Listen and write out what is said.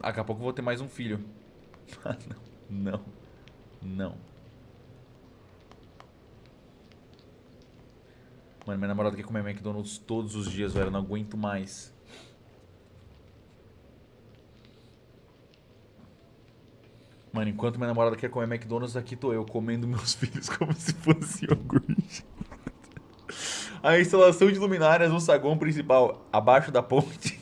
Daqui a pouco eu vou ter mais um filho. Ah, não. Não. Não. Mano, minha namorada quer comer McDonald's todos os dias, velho. Eu não aguento mais. Mano, enquanto minha namorada quer comer McDonald's, aqui tô eu comendo meus filhos como se fosse iogurte. A instalação de luminárias no saguão principal, abaixo da ponte.